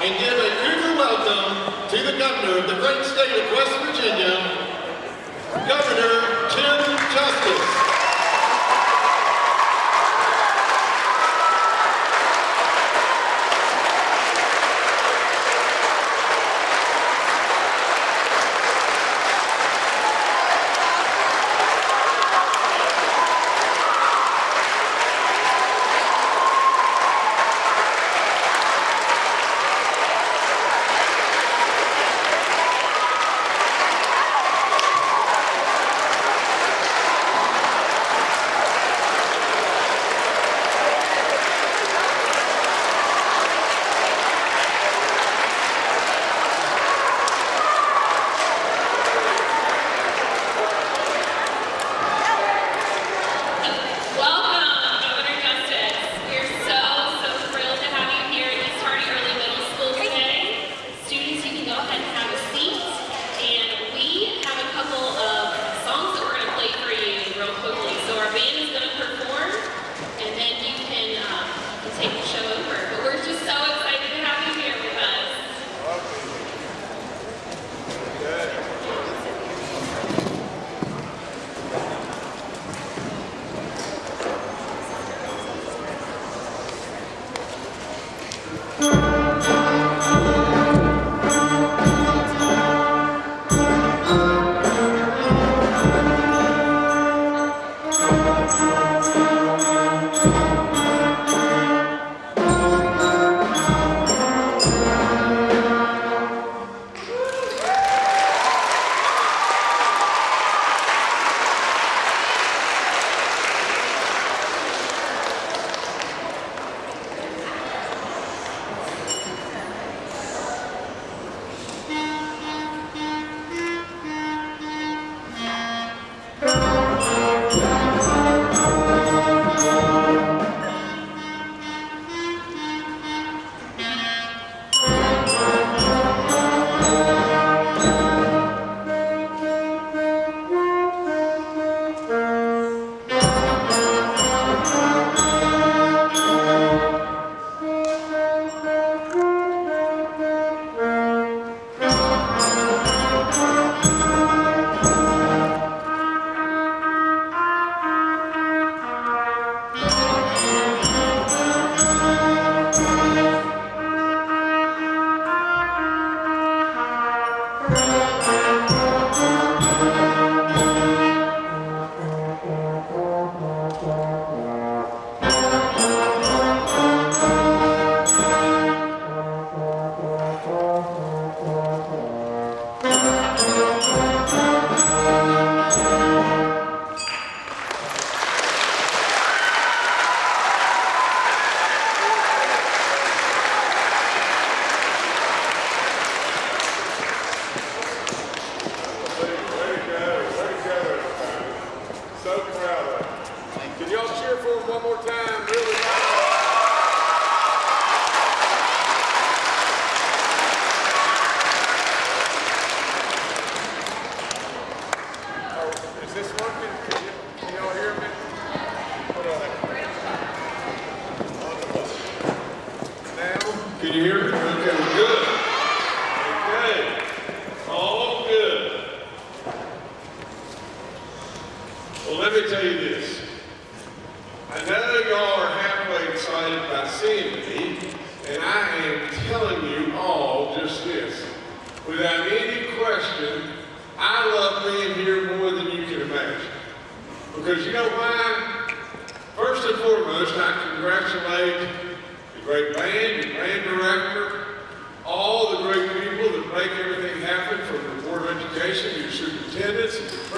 and give a cougar welcome to the governor of the great state of West Virginia, Governor Jim Justice. Can you hear me? Okay, good. Okay, all good. Well, let me tell you this. I know y'all are halfway excited by seeing me, and I am telling you all just this. Without any question, I love being here more than you can imagine. Because you know why? First and foremost, I congratulate the great band director, all the great people that make everything happen from the Board of Education, your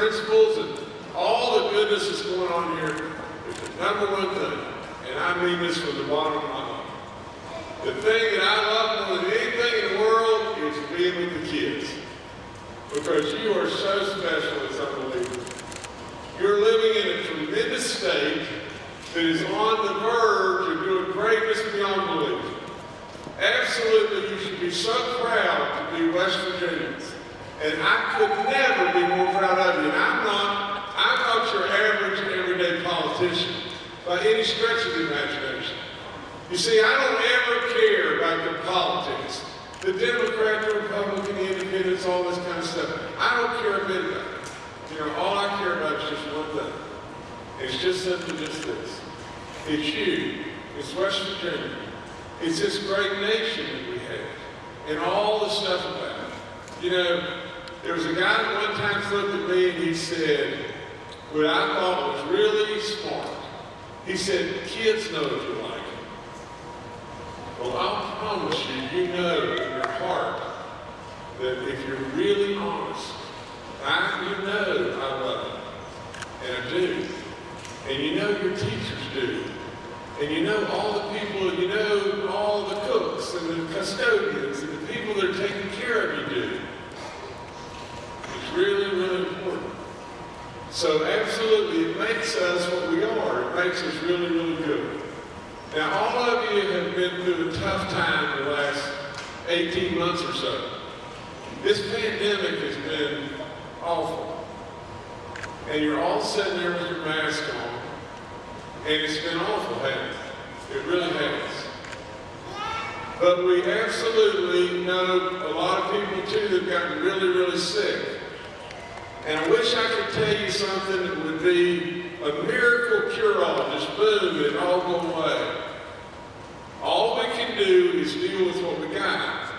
superintendents, and all the goodness that's going on here the number one thing. And I mean this from the bottom of my heart. The thing that I love more than anything in the world is being with the kids. Because you are so special, it's unbelievable. You're living in a tremendous state that is on the verge of doing greatness beyond belief. Absolutely, you should be so proud to be West Virginians. And I could never be more proud of you. And I'm not, I'm not your average everyday politician by any stretch of the imagination. You see, I don't ever care about the politics. the Democrat, the Republican, the Independents, all this kind of stuff. I don't care a bit about it. You know, all I care about is just one thing. It's just simply just this. It's you. It's West Virginia. It's this great nation that we have. And all the stuff about it. You know, there was a guy that one time looked at me and he said, what I thought was really smart. He said, kids know if you like it. Well, I'll promise you, you know in your heart that if you're really honest, I, you know I love you. And I do. And you know your teachers do. And you know all the people, and you know all the cooks and the custodians and the people that are taking care of you do. It's really, really important. So absolutely, it makes us what we are. It makes us really, really good. Now, all of you have been through a tough time the last 18 months or so. This pandemic has been awful. And you're all sitting there with your mask on. And it's been awful, hasn't it? It really has. But we absolutely know a lot of people too that have gotten really, really sick. And I wish I could tell you something that would be a miracle cure-all, just boom, it all go away. All we can do is deal with what we got.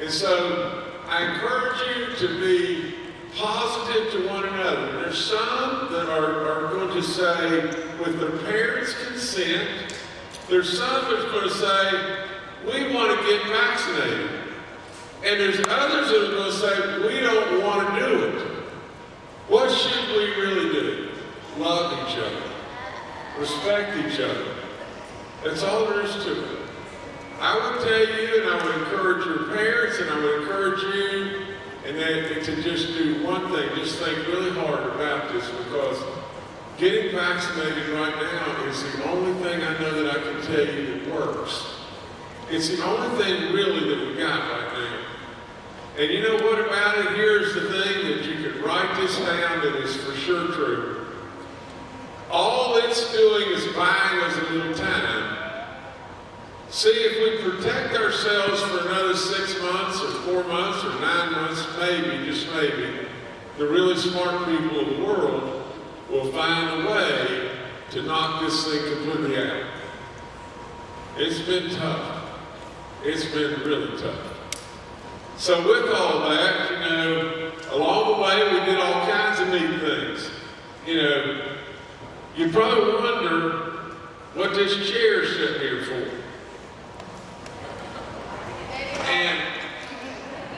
And so I encourage you to be positive to one another. There's some that are, are going to say, with their parents' consent, there's some that's going to say, we want to get vaccinated. And there's others that are going to say, we don't want to do it. What should we really do? Love each other. Respect each other. That's all there is to it. I would tell you, and I would encourage your parents, and I would encourage you, and then to just do one thing, just think really hard about this, because getting vaccinated right now is the only thing I know that I can tell you that works. It's the only thing really that we got right now. And you know what about it? Here's the thing that you can write this down that is for sure true. All it's doing is buying us a little time. See, if we protect ourselves for another six months or four months or nine months, maybe, just maybe, the really smart people of the world will find a way to knock this thing completely out. It's been tough. It's been really tough. So with all that, you know, along the way we did all kinds of neat things. You know, you probably wonder what this chair is sitting here for. And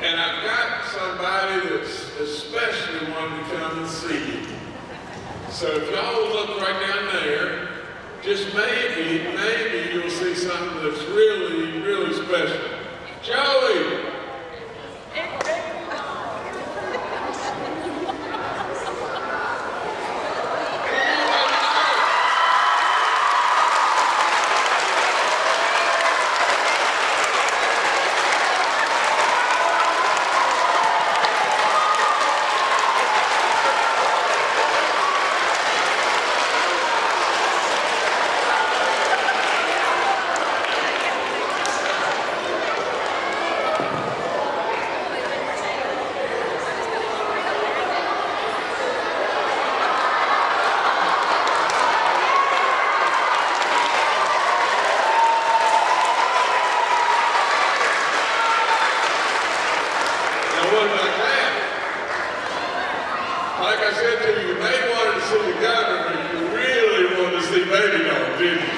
and I've got somebody that's especially wanting to come and see you. So if y'all will look right down there, just maybe, maybe you'll see something that's really, really special. Joey! Now what about that? Like I said to you, you may want to see the governor, but you really want to see Baby Dog, didn't you?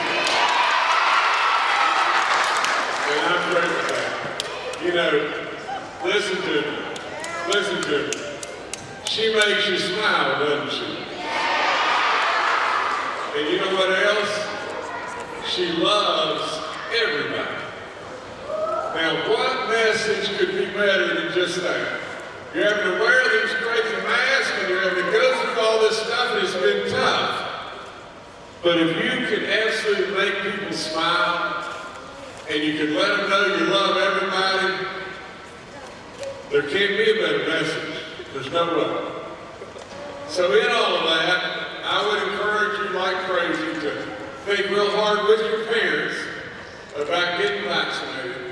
And I'm great with that. You know, listen to me. Listen to me. She makes you smile, doesn't she? And you know what else? She loves everybody. Now, what message could be better than just that? You're having to wear these crazy masks and you're having to go through all this stuff and it's been tough. But if you can absolutely make people smile and you can let them know you love everybody, there can't be a better message. There's no way. So in all of that, I would encourage you like crazy to think real hard with your parents about getting vaccinated.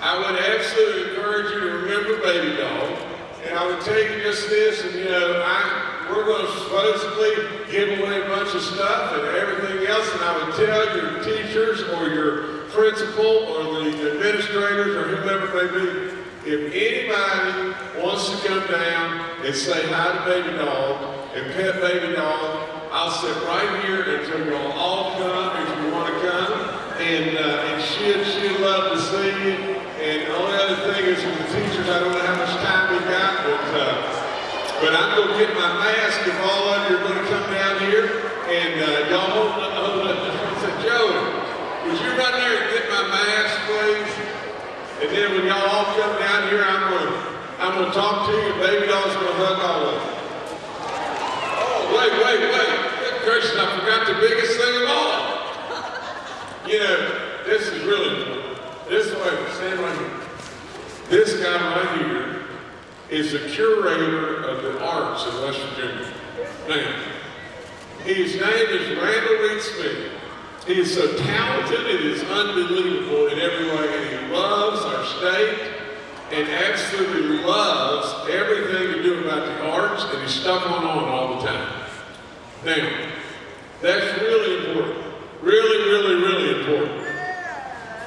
I would absolutely encourage you to remember Baby Dog. And I would tell you just this, and you know, I, we're going to supposedly give away a bunch of stuff and everything else, and I would tell your teachers or your principal or the administrators or whoever may be, if anybody wants to come down and say hi to Baby Dog and pet Baby Dog, I'll sit right here until you'll all come if you want to come. And, uh, and she'd, she'd love to see you. And the only other thing is with the teachers, I don't know how much time we got, but, uh, but I'm going to get my mask if all of you are going to come down here. And uh, y'all hold up, hold up. Said, Joey, would you run there and get my mask, please? And then when y'all all come down here, I'm going to I'm going to talk to you. Baby Dog's going to hug all of you. Oh, wait, wait, wait. I forgot the biggest thing of all. You know, this is really. This way, stand right here. This guy right here is the curator of the arts in West Virginia. Now, his name is Randall Reid-Smith. He is so talented, it is unbelievable in every way, and he loves our state and absolutely loves everything to do about the arts, and he's stuck on on all the time. Now, that's really important. Really, really, really important.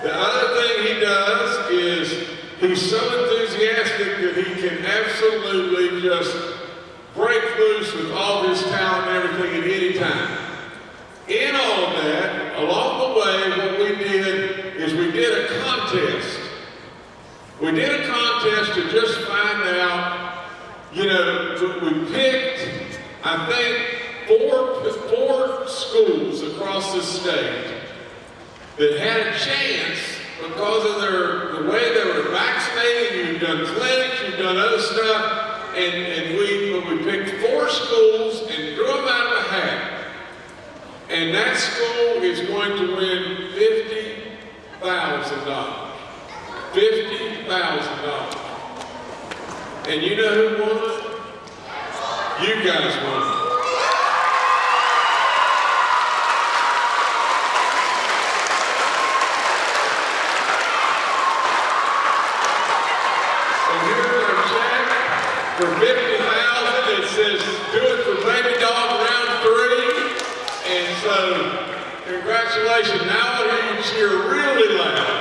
The other thing he does is he's so enthusiastic that he can absolutely just break loose with all his talent and everything at any time. In all that, along the way, what we did is we did a contest. We did a contest to just find out, you know, we picked, I think, four, four schools across the state that had a chance because of their the way they were vaccinated, you've done clinics, you've done other stuff, and, and we but we picked four schools and drew them out of a hat. And that school is going to win fifty thousand dollars. Fifty thousand dollars. And you know who won? You guys won it. And here's our check for fifty thousand. It says, do it for baby dog round three. And so, congratulations. Now I hear you cheer really loud,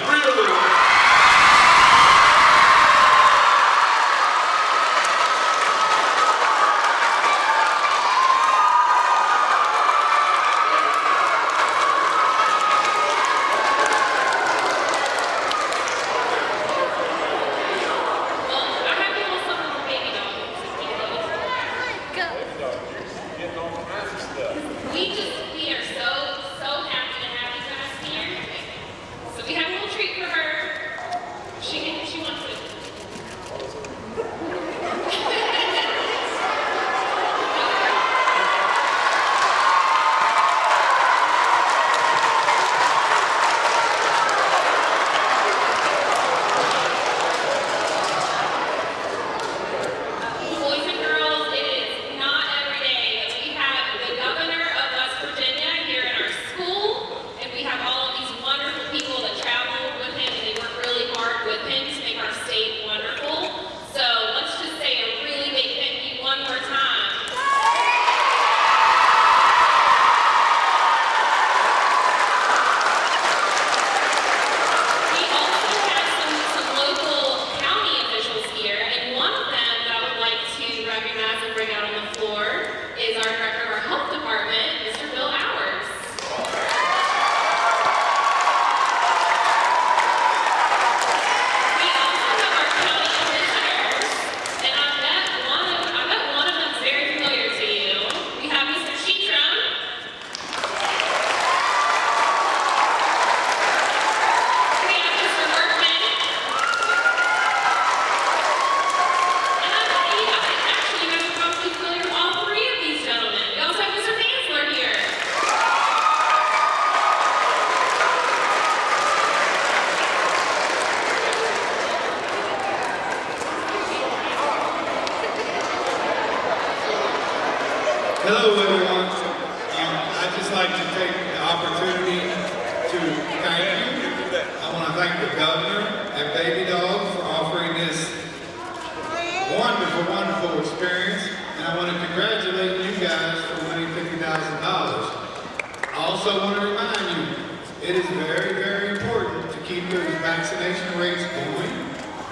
also want to remind you, it is very, very important to keep those vaccination rates going.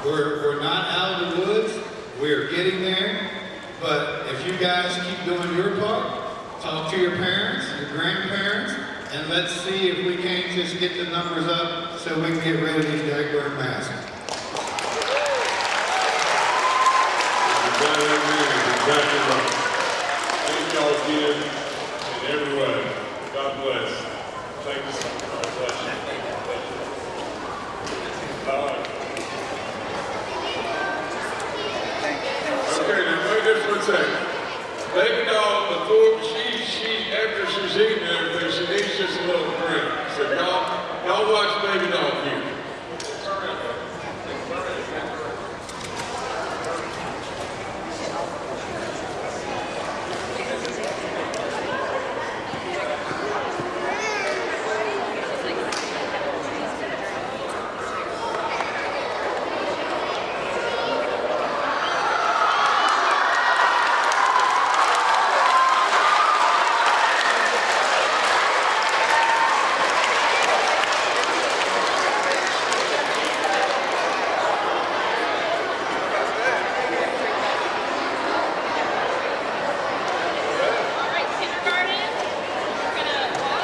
We're, we're not out of the woods. We are getting there. But if you guys keep doing your part, talk to your parents, your grandparents, and let's see if we can't just get the numbers up so we can get rid of these daggone masks. Thank y'all again.